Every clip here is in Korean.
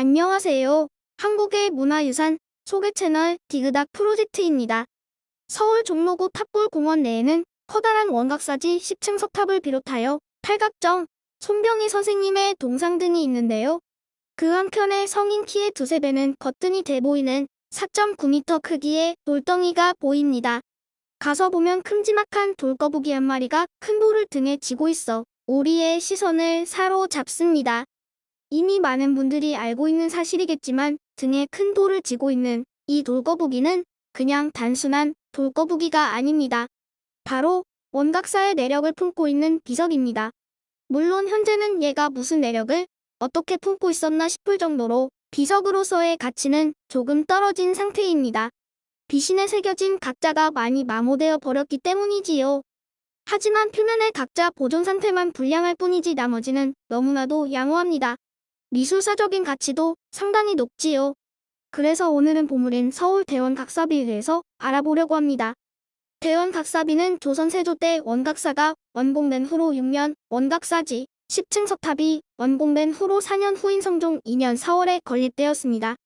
안녕하세요. 한국의 문화유산 소개 채널 디그닥 프로젝트입니다. 서울 종로구 탑골공원 내에는 커다란 원각사지 10층 석탑을 비롯하여 팔각정, 손병희 선생님의 동상 등이 있는데요. 그 한켠에 성인 키의 두세 배는 거뜬히 돼 보이는 4.9m 크기의 돌덩이가 보입니다. 가서 보면 큼지막한 돌거북이 한 마리가 큰 돌을 등에 지고 있어 우리의 시선을 사로잡습니다. 이미 많은 분들이 알고 있는 사실이겠지만 등에 큰 돌을 지고 있는 이 돌거북이는 그냥 단순한 돌거북이가 아닙니다. 바로 원각사의 내력을 품고 있는 비석입니다. 물론 현재는 얘가 무슨 내력을 어떻게 품고 있었나 싶을 정도로 비석으로서의 가치는 조금 떨어진 상태입니다. 비신에 새겨진 각자가 많이 마모되어 버렸기 때문이지요. 하지만 표면의 각자 보존 상태만 불량할 뿐이지 나머지는 너무나도 양호합니다. 미술사적인 가치도 상당히 높지요. 그래서 오늘은 보물인 서울 대원 각사비에 대해서 알아보려고 합니다. 대원 각사비는 조선 세조 때 원각사가 완공된 후로 6년 원각사지 10층 석탑이 완공된 후로 4년 후인 성종 2년 4월에 건립되었습니다.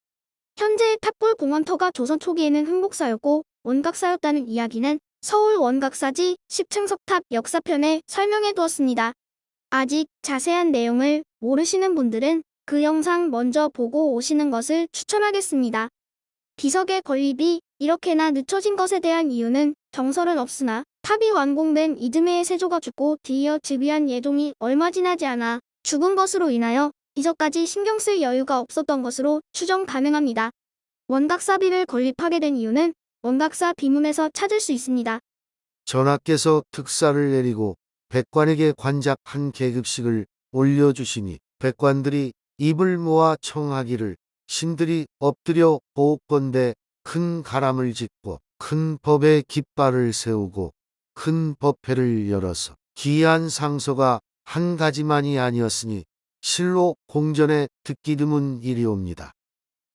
현재의 탑골 공원터가 조선 초기에는 흥복사였고 원각사였다는 이야기는 서울 원각사지 10층 석탑 역사편에 설명해 두었습니다. 아직 자세한 내용을 모르시는 분들은 그 영상 먼저 보고 오시는 것을 추천하겠습니다. 비석의 건립이 이렇게나 늦춰진 것에 대한 이유는 정설은 없으나 탑이 완공된 이듬해에 세조가 죽고 뒤이어 즉위한 예종이 얼마 지나지 않아 죽은 것으로 인하여 비석까지 신경 쓸 여유가 없었던 것으로 추정 가능합니다. 원각사비를 건립하게 된 이유는 원각사 비문에서 찾을 수 있습니다. 전하께서 특사를 내리고 백관에게 관작 한 계급식을 올려주시니 백관들이 입을 모아 청하기를 신들이 엎드려 보건대 큰 가람을 짓고 큰 법의 깃발을 세우고 큰 법회를 열어서 귀한 상소가 한 가지만이 아니었으니 실로 공전에 듣기 드문 일이옵니다.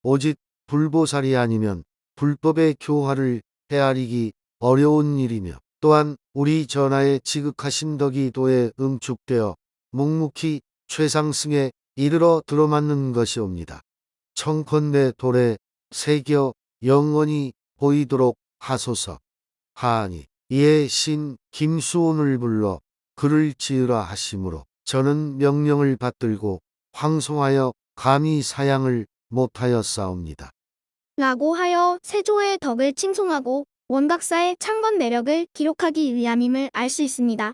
오직 불보살이 아니면 불법의 교화를 헤아리기 어려운 일이며 또한 우리 전하의 지극하신 덕이 도에 응축되어 묵묵히 최상승에 이르러 들어맞는 것이옵니다. 청컨대 돌에 새겨 영원히 보이도록 하소서. 하니 이에 신 김수온을 불러 글을 지으라 하심으로 저는 명령을 받들고 황송하여 감히 사양을 못하였사옵니다. 라고 하여 세조의 덕을 칭송하고 원각사의 창건 내력을 기록하기 위함임을 알 수 있습니다.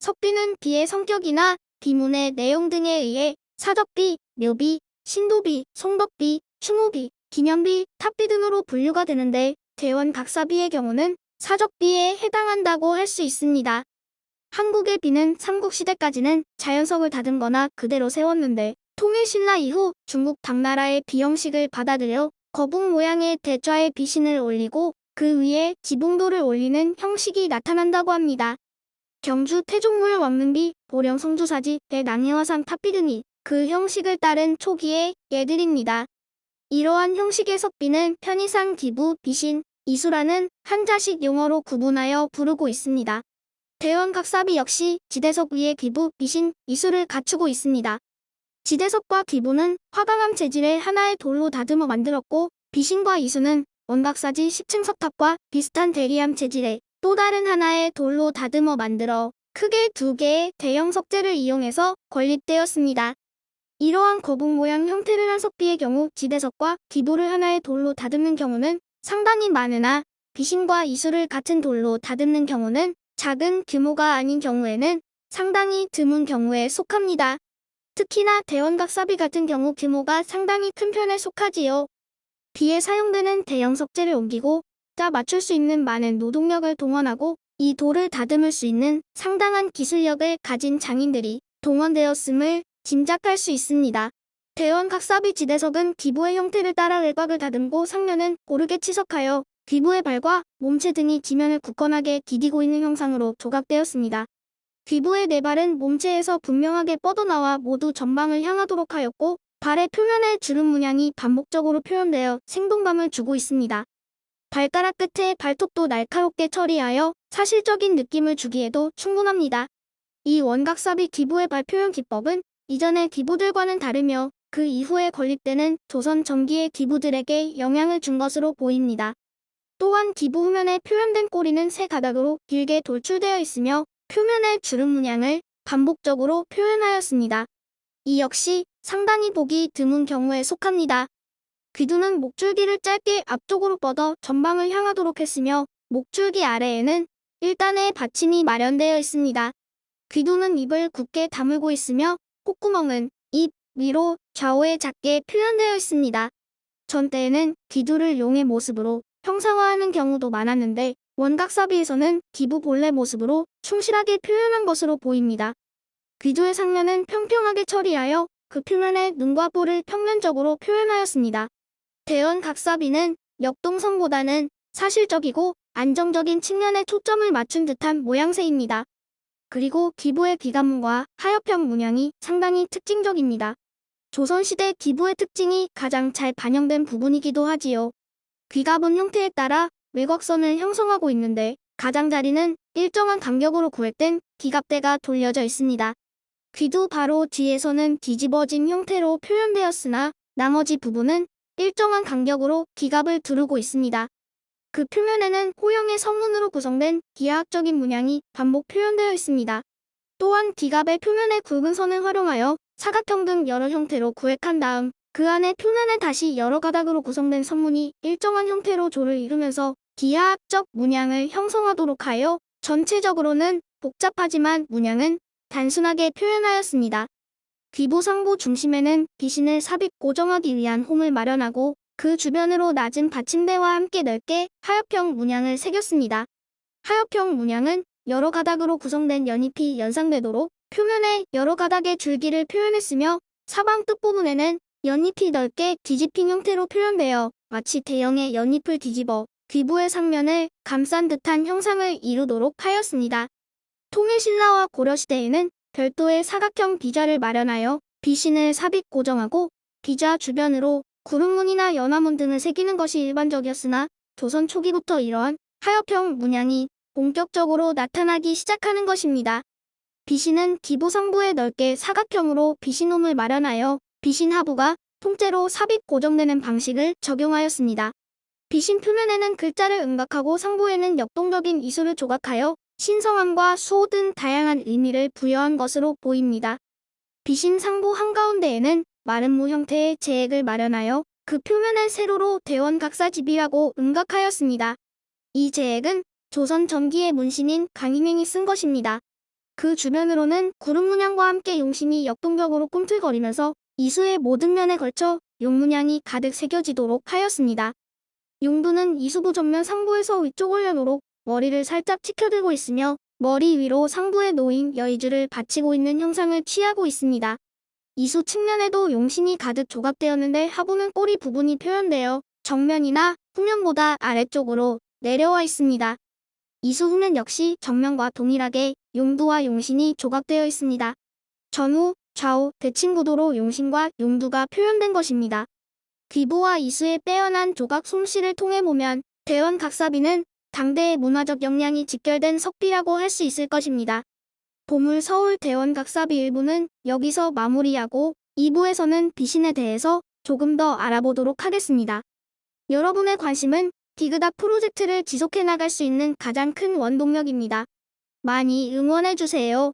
석비는 비의 성격이나 비문의 내용 등에 의해 사적비, 묘비, 신도비, 송덕비, 충효비, 기념비, 탑비 등으로 분류가 되는데 대원각사비의 경우는 사적비에 해당한다고 할 수 있습니다. 한국의 비는 삼국시대까지는 자연석을 다듬거나 그대로 세웠는데 통일신라 이후 중국 당나라의 비 형식을 받아들여 거북 모양의 대좌에 비신을 올리고 그 위에 지붕돌을 올리는 형식이 나타난다고 합니다. 경주 태종물 왕릉비, 보령 성주사지, 대낭해화산 탑비 등이 그 형식을 따른 초기의 예들입니다. 이러한 형식의 석비는 편의상 기부, 비신, 이수라는 한자식 용어로 구분하여 부르고 있습니다. 대원각사비 역시 지대석 위에 기부, 비신, 이수를 갖추고 있습니다. 지대석과 기부는 화강암 재질의 하나의 돌로 다듬어 만들었고 비신과 이수는 원각사지 10층 석탑과 비슷한 대리암 재질의 또 다른 하나의 돌로 다듬어 만들어 크게 두 개의 대형 석재를 이용해서 건립되었습니다. 이러한 거북 모양 형태를 한 석비의 경우 지대석과 기부를 하나의 돌로 다듬는 경우는 상당히 많으나 비신과 이수를 같은 돌로 다듬는 경우는 작은 규모가 아닌 경우에는 상당히 드문 경우에 속합니다. 특히나 대원각사비 같은 경우 규모가 상당히 큰 편에 속하지요. 비에 사용되는 대형 석재를 옮기고 짜 맞출 수 있는 많은 노동력을 동원하고 이 돌을 다듬을 수 있는 상당한 기술력을 가진 장인들이 동원되었음을 짐작할 수 있습니다. 대원 각사비 지대석은 기부의 형태를 따라 외곽을 다듬고 상면은 고르게 치석하여 귀부의 발과 몸체 등이 지면을 굳건하게 디디고 있는 형상으로 조각되었습니다. 귀부의 네 발은 몸체에서 분명하게 뻗어나와 모두 전방을 향하도록 하였고 발의 표면에 주름 문양이 반복적으로 표현되어 생동감을 주고 있습니다. 발가락 끝에 발톱도 날카롭게 처리하여 사실적인 느낌을 주기에도 충분합니다. 이 원각삽이 기부의 발 표현 기법은 이전의 기부들과는 다르며 그 이후에 건립되는 조선 전기의 기부들에게 영향을 준 것으로 보입니다. 또한 기부 후면에 표현된 꼬리는 세 가닥으로 길게 돌출되어 있으며 표면의 주름 문양을 반복적으로 표현하였습니다. 이 역시 상당히 보기 드문 경우에 속합니다. 귀두는 목줄기를 짧게 앞쪽으로 뻗어 전방을 향하도록 했으며 목줄기 아래에는 1단의 받침이 마련되어 있습니다. 귀두는 입을 굳게 다물고 있으며 콧구멍은 입 위로 좌우에 작게 표현되어 있습니다. 전 때에는 귀두를 용의 모습으로 형상화하는 경우도 많았는데 원각사비에서는 기부 본래 모습으로 충실하게 표현한 것으로 보입니다. 귀두의 상면은 평평하게 처리하여 그 표면에 눈과 뿔을 평면적으로 표현하였습니다. 대원 각사비는 역동성보다는 사실적이고 안정적인 측면에 초점을 맞춘 듯한 모양새입니다. 그리고 기부의 귀감과 하엽형 문양이 상당히 특징적입니다. 조선시대 기부의 특징이 가장 잘 반영된 부분이기도 하지요. 귀갑은 형태에 따라 외곽선을 형성하고 있는데 가장자리는 일정한 간격으로 구획된 귀갑대가 돌려져 있습니다. 귀도 바로 뒤에서는 뒤집어진 형태로 표현되었으나 나머지 부분은 일정한 간격으로 기갑을 두르고 있습니다. 그 표면에는 호형의 성문으로 구성된 기하학적인 문양이 반복 표현되어 있습니다. 또한 기갑의 표면에 굵은 선을 활용하여 사각형 등 여러 형태로 구획한 다음 그 안에 표면에 다시 여러 가닥으로 구성된 선문이 일정한 형태로 조를 이루면서 기하학적 문양을 형성하도록 하여 전체적으로는 복잡하지만 문양은 단순하게 표현하였습니다. 귀보상부 중심에는 비신을 삽입 고정하기 위한 홈을 마련하고 그 주변으로 낮은 받침대와 함께 넓게 하엽형 문양을 새겼습니다. 하엽형 문양은 여러 가닥으로 구성된 연잎이 연상되도록 표면에 여러 가닥의 줄기를 표현했으며 사방 끝부분에는 연잎이 넓게 뒤집힌 형태로 표현되어 마치 대형의 연잎을 뒤집어 귀부의 상면을 감싼 듯한 형상을 이루도록 하였습니다. 통일신라와 고려시대에는 별도의 사각형 비좌를 마련하여 비신을 삽입 고정하고 비좌 주변으로 구름문이나 연화문 등을 새기는 것이 일반적이었으나 조선 초기부터 이러한 하엽형 문양이 본격적으로 나타나기 시작하는 것입니다. 비신은 기부 상부에 넓게 사각형으로 비신홈을 마련하여 비신 하부가 통째로 삽입 고정되는 방식을 적용하였습니다. 비신 표면에는 글자를 음각하고 상부에는 역동적인 이수를 조각하여 신성함과 수호 등 다양한 의미를 부여한 것으로 보입니다. 비신 상부 한가운데에는 무 형태의 재액을 마련하여 그 표면을 세로로 대원각사 집이라고 음각하였습니다. 이 재액은 조선 전기의 문신인 강희명이 쓴 것입니다. 그 주변으로는 구름 문양과 함께 용신이 역동적으로 꿈틀거리면서 이수의 모든 면에 걸쳐 용 문양이 가득 새겨지도록 하였습니다. 용두는 이수부 전면 상부에서 위쪽 올려놓록 머리를 살짝 치켜들고 있으며 머리 위로 상부에 놓인 여의주를 받치고 있는 형상을 취하고 있습니다. 이수 측면에도 용신이 가득 조각되었는데 하부는 꼬리 부분이 표현되어 정면이나 후면보다 아래쪽으로 내려와 있습니다. 이수 후면 역시 정면과 동일하게 용두와 용신이 조각되어 있습니다. 전후, 좌우, 대칭 구도로 용신과 용두가 표현된 것입니다. 귀부와 이수의 빼어난 조각 솜씨를 통해 보면 대원 각사비는 당대의 문화적 역량이 직결된 석비라고 할 수 있을 것입니다. 보물 서울 대원 각사비 일부는 여기서 마무리하고 2부에서는 비신에 대해서 조금 더 알아보도록 하겠습니다. 여러분의 관심은 디그닥 프로젝트를 지속해 나갈 수 있는 가장 큰 원동력입니다. 많이 응원해주세요.